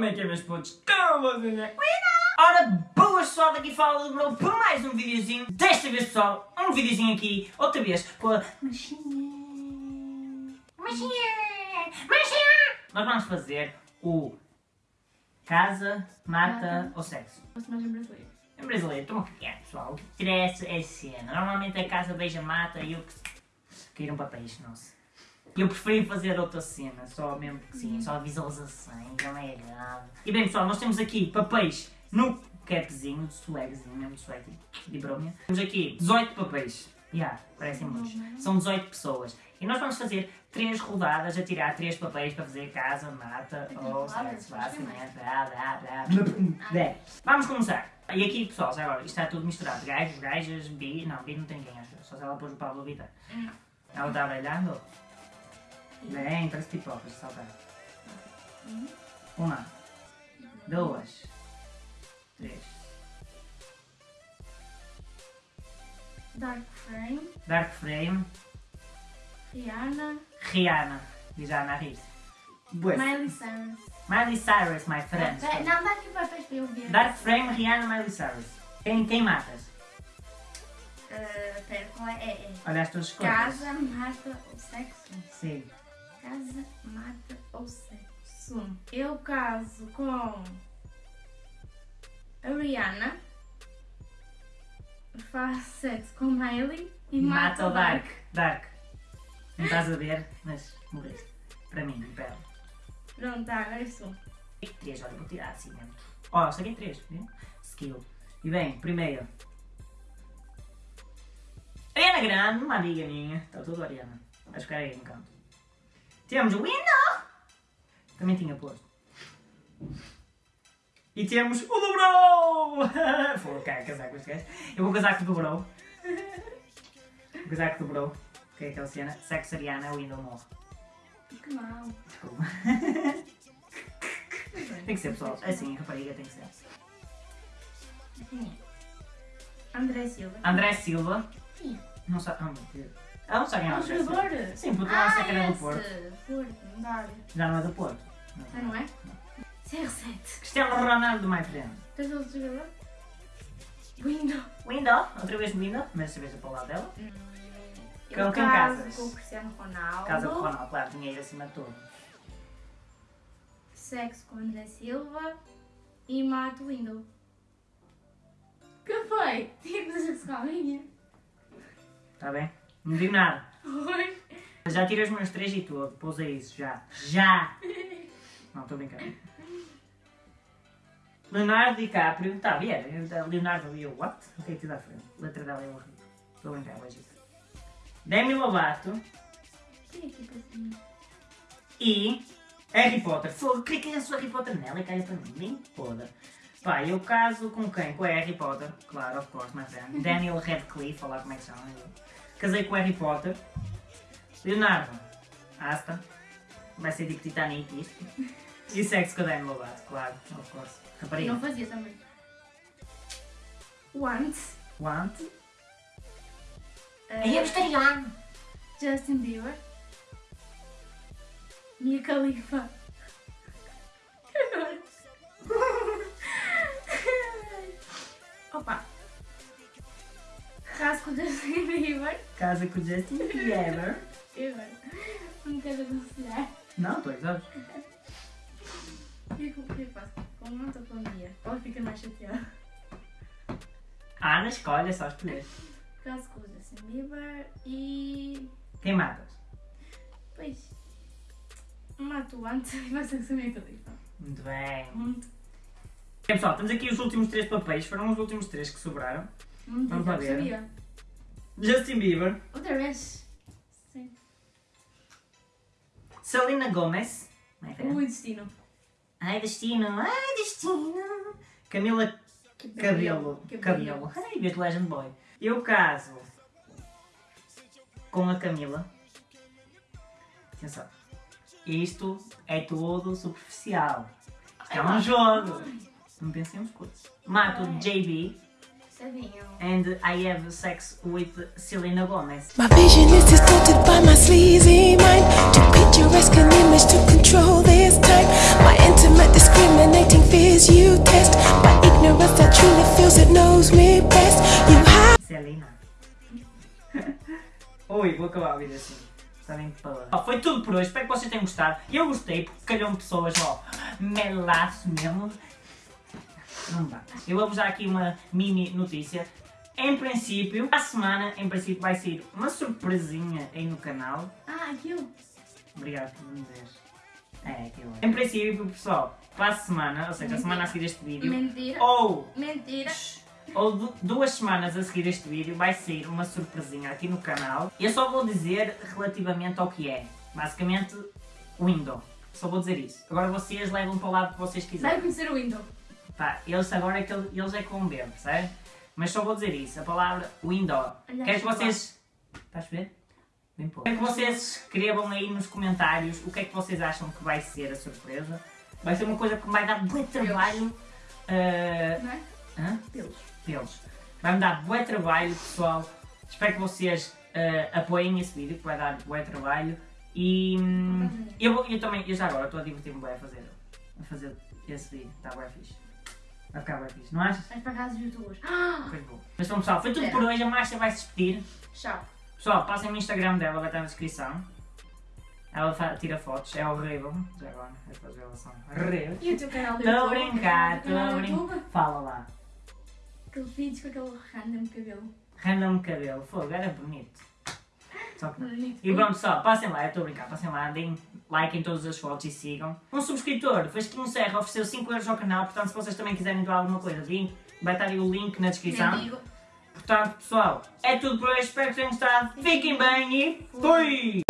Como é que é, meus putos? Como vocês é? Ora, boas pessoal, daqui fala do meu por mais um videozinho. Desta vez, pessoal, um videozinho aqui, outra vez, com a machinha. Machinha! Machinha! Nós vamos fazer o casa, mata Mata. ou sexo. Personagem brasileiro. Em brasileiro, estou a cagar, pessoal. O que interessa é cena. Normalmente a casa beija mata e eu que. caíram papéis, nossa. Eu preferi fazer outra cena, só mesmo que sim, só visualização, não é grave. E bem pessoal, nós temos aqui papéis no capzinho, swagzinho, mesmo de swag, de bromia. Temos aqui 18 papéis. Já, parecem muitos. São 18 pessoas. E nós vamos fazer 3 rodadas a tirar 3 papéis para fazer casa, mata ou sexo, basicamente. Blá, blá, blá, blá. Vamos começar. E aqui, pessoal, já agora, isto está tudo misturado. Gajos, gajas, bi. Não, bi não tem ninguém, acho. Só se ela pôs o Pablo Vittar. Não. Ela está brilhando? Bem, parece pipocas, saltar. Uhum. Uma, duas, três. Dark Frame, Dark Frame, Rihanna, Rihanna. Diz a Ana Rir. Bué. Miley Cyrus. Miley Cyrus, my friend. Pera- Não, dá aqui para ver. Dark Frame, Rihanna, Miley Cyrus. Quem, quem matas? Uh, pera, qual é? É, é. Olha as tuas escolhas. Casa, mata ou sexo? Sim. Casa, mata ou sexo? Eu caso com a Rihanna, faço sexo com Miley e Mata mato o Dark. Dark. Não estás a ver, mas morreste. Para mim, pera. Pronto, tá, agora sou. Três, olha, vou tirar assim mesmo. Ó, oh, saquei três, viu? Skill. E bem, primeiro. Ariana Grande, uma amiga minha. Está tudo Ariana. Vai ficar aí no canto. Temos o Window. Também tinha posto. E temos o do Bro! Vou casar com este gajo. Eu vou casar com o do Bro. Vou casar com o do Bro. Que é aquela cena. Sexo Ariana, o Window morre. Que mal. Desculpa. tem que ser, pessoal. Assim, rapariga tem que ser. André Silva. André Silva. Sim. Não sabe. Ah, meu Deus. Ela não sabe quem é o André Silva. jogador. Sim, porque não sei que era do esse. Porto. Porto, não dá. Já não é do Porto. Ah, não é? CR7. Cristiano Ronaldo, my friend. Tens outro jogador? Window. Window, outra vez Window, mas desta vez é para o lado dela. Hum, Com quem casas? com o Cristiano Ronaldo. Casa com o Ronaldo, claro, dinheiro acima de tudo. Sexo com André Silva. E mato o Window. Que foi? Tinha que fazer sexo com a minha. Está bem? Não digo nada. Oi. Já tirei os meus três e tudo. Pousa isso, já. Já! Não, estou brincando. Leonardo DiCaprio. Está a ver? Leonardo e eu, what? O que é que te dá frente? Letra dela é horrível. Estou a brincar, lógico. Demi Lovato aqui para cima. e Harry Potter. Fogo, cliquei a sua Harry Potter nela e cai para mim. Nem foda. Pá, eu caso com quem? Com a Harry Potter. Claro, of course, my friend. Daniel Radcliffe, olha lá como é que chama. Casei com o Harry Potter. Leonardo. Asta. Vai ser tipo Titanic isto. E sexo com a Demi Lovato, claro, of course. E Rapariga. não fazia também. Want. Want. Uh, Aí é vegetariano. Justin Bieber. Mia Khalifa. Opa. Caso com Justin Bieber. Casa com Justin Bieber. Agora? Não quero aconselhar. Não. O que é que o que que faço? Com o ou com a Mia? Ela fica mais chateada. A Ana escolhe, é só escolher. Caso com o Justin Bieber e. Quem matas? Pois. Mato o antes e vai ser a Mia Khalifa. Muito bem. Muito. Bem, pessoal, temos aqui os últimos três papéis. Foram os últimos três que sobraram. Vamos lá ver. sabia. Justin Bieber. Outra vez. Sim. Selena Gomez. My friend. O destino. Ai, destino. Ai, destino. Camila Cabelo. Cabelo. Ai, Bit Legend Boy. Eu caso com a Camila. Atenção. Isto é tudo superficial. Isto é um jogo. Não pensemos coisas. Mato JB Sabiam. And I have sex with Selena Gomez. My vision is distorted by my sleazy mind. To picturesque an image to control this time. My intimate discriminating fears you test. My ignorance that truly feels it knows me best. You have... Selena. Ui, vou acabar a vida assim. Ah, foi tudo por hoje, espero que vocês tenham gostado. Eu gostei porque calhou-me pessoas, ó, melaço mesmo. Não dá. Eu vou-vos dar aqui uma mini notícia. Em princípio, a semana, em princípio, vai ser uma surpresinha aí no canal. Ah, aquilo. Obrigado por me dizer. É, aquilo. Em princípio, pessoal, para a semana, ou seja, a semana a seguir este vídeo, Mentira. ou Mentira. ou du- duas semanas a seguir este vídeo vai sair uma surpresinha aqui no canal. Eu só vou dizer relativamente ao que é. Basicamente, window. Só vou dizer isso. Agora vocês levam para o lado que vocês Vai quiserem. conhecer o window. Pá, eles agora é que ele- eles é ver, percebe? Mas só vou dizer isso. A palavra window. Olha, Quero que vocês... Estás a ver? Bem pouco. Quero que vocês escrevam aí nos comentários o que é que vocês acham que vai ser a surpresa. Vai ser uma coisa que vai dar muito trabalho. ah, Não é? hã? Pelos. deles. Vai-me dar bué trabalho, pessoal. Espero que vocês eh, apoiem esse vídeo, que vai dar bué trabalho. E hum, eu, vou- eu também, eu já agora estou a divertir-me bué a fazer, a fazer esse vídeo. Está bué fixe. Vai ficar fixe, não achas? Vais para casa dos youtubers. Ah, Pois vou. Mas então, pessoal, foi tudo por hoje. A Márcia vai se despedir. tchau. Pessoal, passem no Instagram dela, vai estar na descrição. Ela tira fotos, é horrível. Já agora, esta revelação. Horrível. E o teu canal do Estou a brincar, estou a brincar. Fala lá. Aqueles vídeos com aquele random cabelo. Random cabelo, fogo, era bonito. Só. Bonito. E pronto, pessoal, passem lá, eu estou a brincar, passem lá, deem like em todas as fotos e sigam. Um subscritor, Vasquinho Serra, ofereceu 5 euros ao canal, portanto, se vocês também quiserem doar alguma coisa, vim, vai estar aí o link na descrição. Portanto, pessoal, é tudo por hoje, espero que tenham gostado. Fiquem bem e fui!